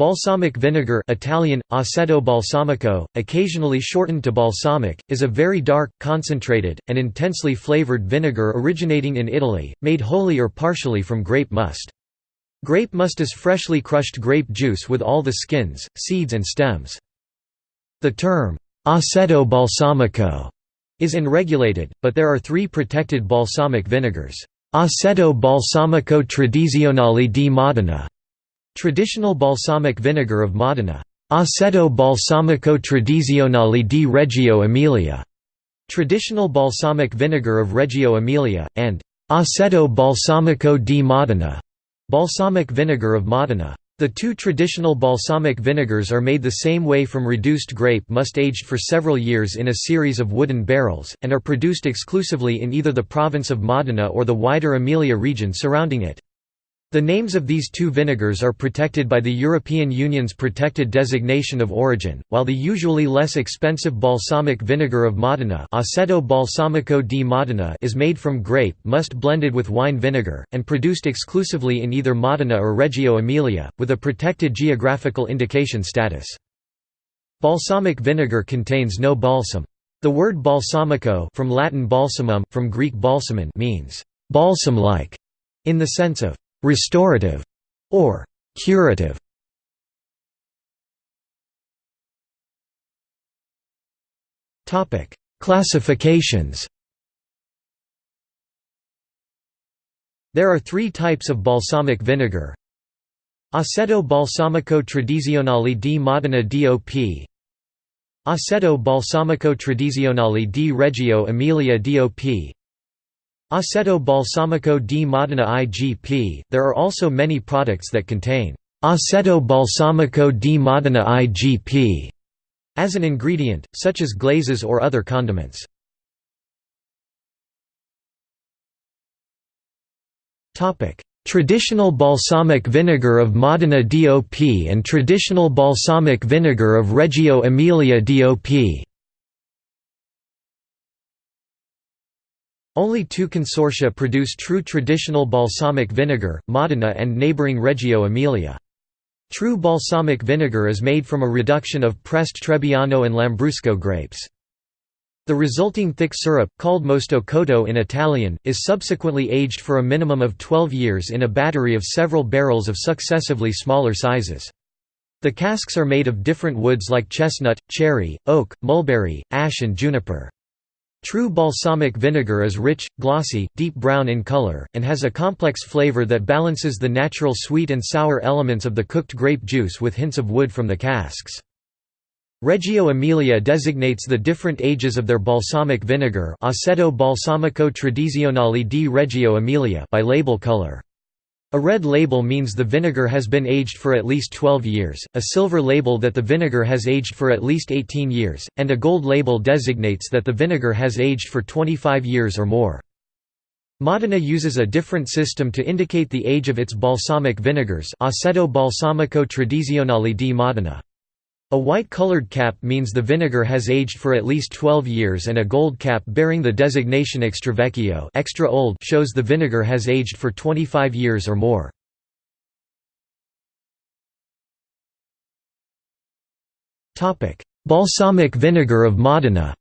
Balsamic vinegar Italian, aceto balsamico, occasionally shortened to balsamic, is a very dark, concentrated, and intensely flavored vinegar originating in Italy, made wholly or partially from grape must. Grape must is freshly crushed grape juice with all the skins, seeds and stems. The term, aceto balsamico, is unregulated, but there are three protected balsamic vinegars. Aceto balsamico tradizionale di Modena Traditional balsamic vinegar of Modena. Aceto balsamico tradizionale di Reggio Emilia. Traditional balsamic vinegar of Reggio Emilia, and Aceto balsamico di Modena. Balsamic vinegar of Modena. The two traditional balsamic vinegars are made the same way from reduced grape must aged for several years in a series of wooden barrels, and are produced exclusively in either the province of Modena or the wider Emilia region surrounding it. The names of these two vinegars are protected by the European Union's protected designation of origin, while the usually less expensive balsamic vinegar of Modena, Aceto balsamico di Modena is made from grape must blended with wine vinegar, and produced exclusively in either Modena or Reggio Emilia, with a protected geographical indication status. Balsamic vinegar contains no balsam. The word balsamico from Latin balsamum, from Greek balsamon means balsam-like, in the sense of restorative, or curative. Topic: Classifications. There are three types of balsamic vinegar. Aceto balsamico tradizionale di Modena DOP Aceto balsamico tradizionale di Reggio Emilia DOP Aceto balsamico di Modena IGP. There are also many products that contain aceto balsamico di Modena IGP as an ingredient, such as glazes or other condiments. Traditional balsamic vinegar of Modena DOP and traditional balsamic vinegar of Reggio Emilia DOP Only two consortia produce true traditional balsamic vinegar, Modena and neighbouring Reggio Emilia. True balsamic vinegar is made from a reduction of pressed Trebbiano and Lambrusco grapes. The resulting thick syrup, called mosto cotto in Italian, is subsequently aged for a minimum of 12 years in a battery of several barrels of successively smaller sizes. The casks are made of different woods like chestnut, cherry, oak, mulberry, ash and juniper. True balsamic vinegar is rich, glossy, deep brown in color, and has a complex flavor that balances the natural sweet and sour elements of the cooked grape juice with hints of wood from the casks. Reggio Emilia designates the different ages of their balsamic vinegar Aceto balsamico tradizionale di Reggio Emilia by label color. A red label means the vinegar has been aged for at least 12 years, a silver label that the vinegar has aged for at least 18 years, and a gold label designates that the vinegar has aged for 25 years or more. Modena uses a different system to indicate the age of its balsamic vinegars Aceto balsamico tradizionale di Modena. A white-colored cap means the vinegar has aged for at least 12 years and a gold cap bearing the designation extravecchio extra old shows the vinegar has aged for 25 years or more. Balsamic vinegar of Modena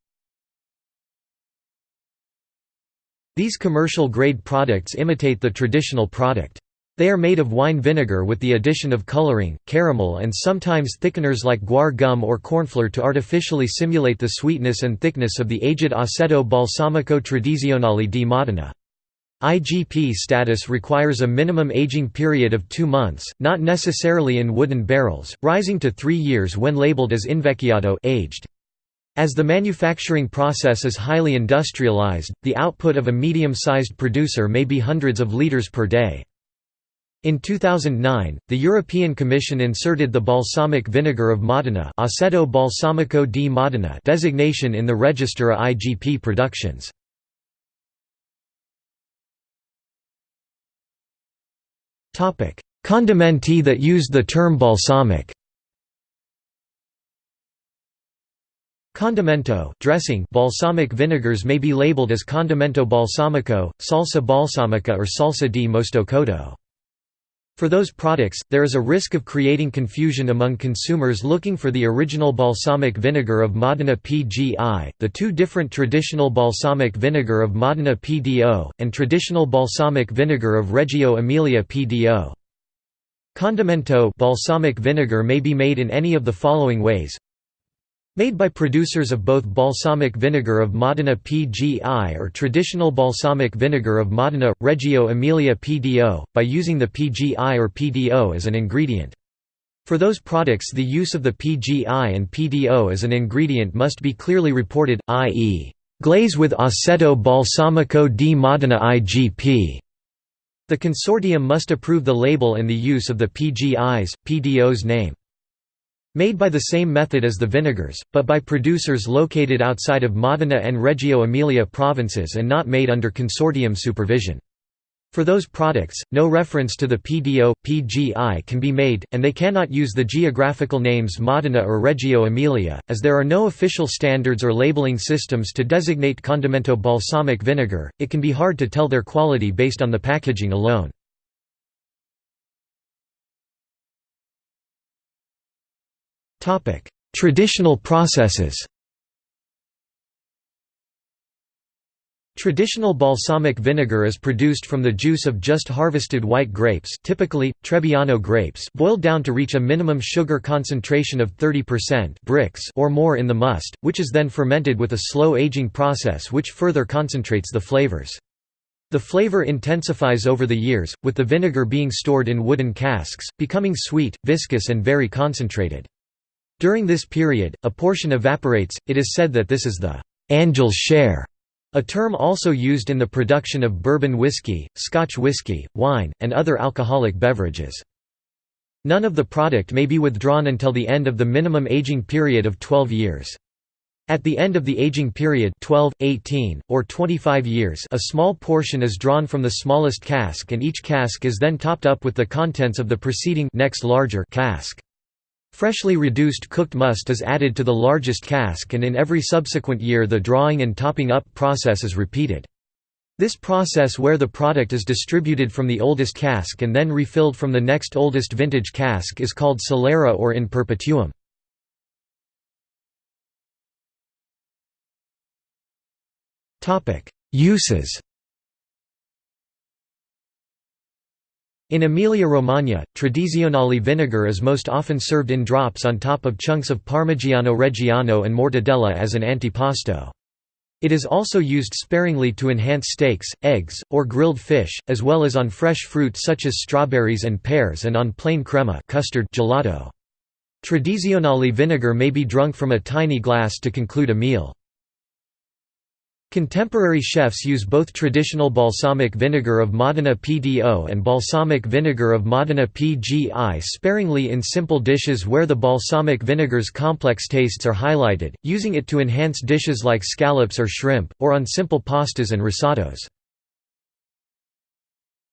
These commercial-grade products imitate the traditional product. They are made of wine vinegar with the addition of coloring, caramel and sometimes thickeners like guar gum or cornflour to artificially simulate the sweetness and thickness of the aged Aceto balsamico tradizionale di Modena. IGP status requires a minimum aging period of two months, not necessarily in wooden barrels, rising to three years when labeled as invecchiato aged. As the manufacturing process is highly industrialized, the output of a medium-sized producer may be hundreds of liters per day. In 2009, the European Commission inserted the balsamic vinegar of Modena Aceto balsamico di Modena designation in the Register of IGP productions. Condimenti that used the term balsamic Condimento dressing balsamic vinegars may be labeled as condimento balsamico, salsa balsamica or salsa di mosto cotto. For those products, there is a risk of creating confusion among consumers looking for the original balsamic vinegar of Modena PGI, the two different traditional balsamic vinegar of Modena PDO, and traditional balsamic vinegar of Reggio Emilia PDO. Condimento balsamic vinegar may be made in any of the following ways Made by producers of both balsamic vinegar of Modena PGI or traditional balsamic vinegar of Modena, Reggio Emilia PDO, by using the PGI or PDO as an ingredient. For those products the use of the PGI and PDO as an ingredient must be clearly reported, i.e. glaze with Aceto Balsamico di Modena IGP. The consortium must approve the label and the use of the PGI's, PDO's name. Made by the same method as the vinegars, but by producers located outside of Modena and Reggio Emilia provinces and not made under consortium supervision. For those products, no reference to the PDO, PGI can be made, and they cannot use the geographical names Modena or Reggio Emilia, as there are no official standards or labeling systems to designate condimento balsamic vinegar, it can be hard to tell their quality based on the packaging alone. Traditional processes Traditional balsamic vinegar is produced from the juice of just harvested white grapes typically, Trebbiano grapes boiled down to reach a minimum sugar concentration of 30% Brix or more in the must, which is then fermented with a slow aging process which further concentrates the flavors. The flavor intensifies over the years, with the vinegar being stored in wooden casks, becoming sweet, viscous and very concentrated. During this period, a portion evaporates, it is said that this is the «angel's share», a term also used in the production of bourbon whiskey, Scotch whiskey, wine, and other alcoholic beverages. None of the product may be withdrawn until the end of the minimum aging period of 12 years. At the end of the aging period 12, 18, or 25 years a small portion is drawn from the smallest cask and each cask is then topped up with the contents of the preceding next larger cask. Freshly reduced cooked must is added to the largest cask and in every subsequent year the drawing and topping up process is repeated. This process where the product is distributed from the oldest cask and then refilled from the next oldest vintage cask is called solera or in perpetuum. Uses In Emilia-Romagna, tradizionale vinegar is most often served in drops on top of chunks of Parmigiano Reggiano and mortadella as an antipasto. It is also used sparingly to enhance steaks, eggs, or grilled fish, as well as on fresh fruit such as strawberries and pears and on plain crema custard gelato. Tradizionale vinegar may be drunk from a tiny glass to conclude a meal. Contemporary chefs use both traditional balsamic vinegar of Modena PDO and balsamic vinegar of Modena PGI sparingly in simple dishes where the balsamic vinegar's complex tastes are highlighted, using it to enhance dishes like scallops or shrimp, or on simple pastas and risottos.